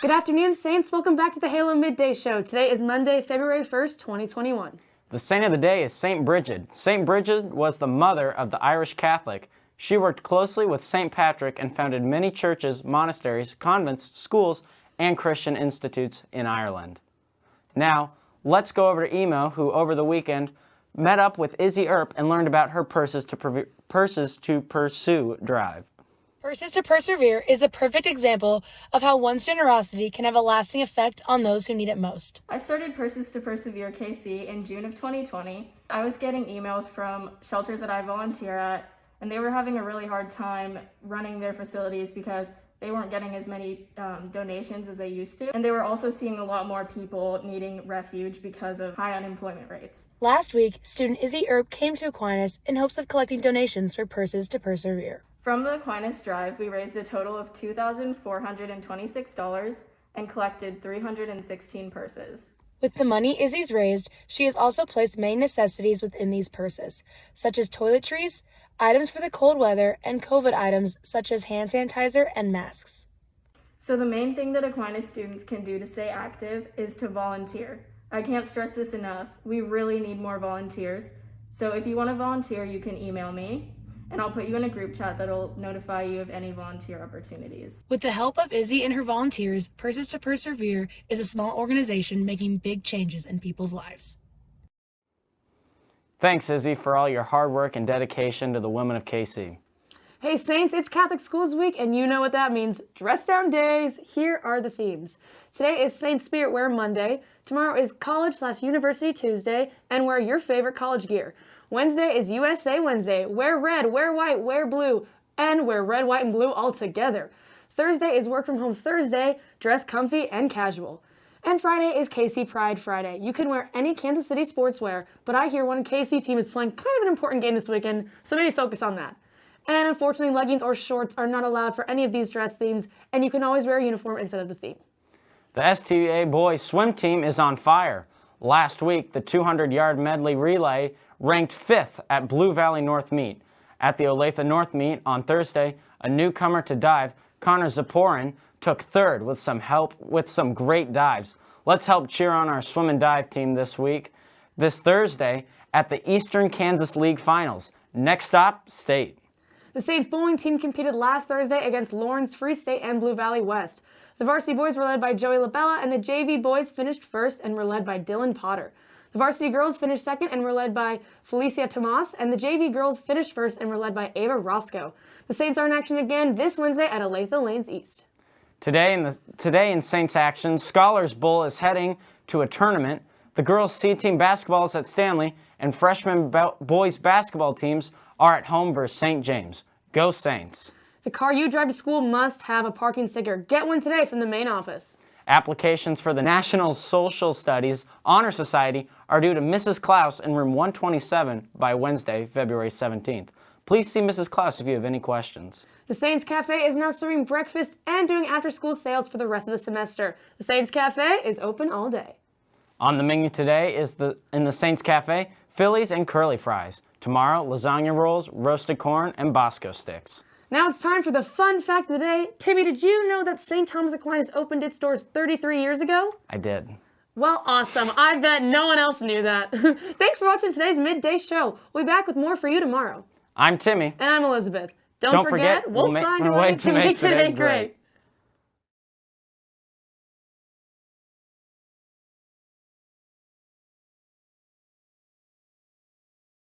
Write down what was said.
Good afternoon, Saints. Welcome back to the Halo Midday Show. Today is Monday, February 1st, 2021. The saint of the day is St. Bridget. St. Bridget was the mother of the Irish Catholic. She worked closely with St. Patrick and founded many churches, monasteries, convents, schools, and Christian institutes in Ireland. Now, let's go over to Emo, who over the weekend met up with Izzy Earp and learned about her Purses to, Purses to Pursue drive. Purses to Persevere is the perfect example of how one's generosity can have a lasting effect on those who need it most. I started Purses to Persevere KC in June of 2020. I was getting emails from shelters that I volunteer at, and they were having a really hard time running their facilities because they weren't getting as many um, donations as they used to. And they were also seeing a lot more people needing refuge because of high unemployment rates. Last week, student Izzy Earp came to Aquinas in hopes of collecting donations for Purses to Persevere. From the Aquinas Drive, we raised a total of $2,426 and collected 316 purses. With the money Izzy's raised, she has also placed many necessities within these purses, such as toiletries, items for the cold weather, and COVID items such as hand sanitizer and masks. So the main thing that Aquinas students can do to stay active is to volunteer. I can't stress this enough. We really need more volunteers. So if you want to volunteer, you can email me and I'll put you in a group chat that'll notify you of any volunteer opportunities. With the help of Izzy and her volunteers, Purses to Persevere is a small organization making big changes in people's lives. Thanks, Izzy, for all your hard work and dedication to the women of KC. Hey Saints, it's Catholic Schools Week and you know what that means. Dress down days. Here are the themes. Today is Saint Spirit Wear Monday. Tomorrow is College slash University Tuesday and wear your favorite college gear. Wednesday is USA Wednesday. Wear red, wear white, wear blue, and wear red, white, and blue all together. Thursday is Work From Home Thursday. Dress comfy and casual. And Friday is KC Pride Friday. You can wear any Kansas City sportswear, but I hear one KC team is playing kind of an important game this weekend, so maybe focus on that. And unfortunately, leggings or shorts are not allowed for any of these dress themes, and you can always wear a uniform instead of the theme. The STA boys swim team is on fire. Last week, the 200-yard medley relay ranked fifth at Blue Valley North Meet. At the Olathe North Meet on Thursday, a newcomer to dive, Connor Zaporin, took third with some help with some great dives. Let's help cheer on our swim and dive team this week. This Thursday at the Eastern Kansas League Finals. Next stop, State. The Saints bowling team competed last Thursday against Lawrence Free State and Blue Valley West. The varsity boys were led by Joey LaBella and the JV boys finished first and were led by Dylan Potter. The varsity girls finished second and were led by Felicia Tomas, and the JV girls finished first and were led by Ava Roscoe. The Saints are in action again this Wednesday at Olathe Lanes East. Today in, the, today in Saints action, Scholars Bowl is heading to a tournament. The girls' C-team basketball is at Stanley, and freshman boys basketball teams are at home versus St. James. Go Saints! The car you drive to school must have a parking sticker. Get one today from the main office. Applications for the National Social Studies Honor Society are due to Mrs. Klaus in room 127 by Wednesday, February 17th. Please see Mrs. Klaus if you have any questions. The Saints Cafe is now serving breakfast and doing after-school sales for the rest of the semester. The Saints Cafe is open all day. On the menu today is the in the Saints Cafe, Phillies and curly fries. Tomorrow, lasagna rolls, roasted corn, and Bosco sticks. Now it's time for the fun fact of the day. Timmy, did you know that St. Thomas Aquinas opened its doors 33 years ago? I did. Well, awesome. I bet no one else knew that. Thanks for watching today's midday show. We'll be back with more for you tomorrow. I'm Timmy. And I'm Elizabeth. Don't, Don't forget, forget, we'll, we'll find a way to make today great. great.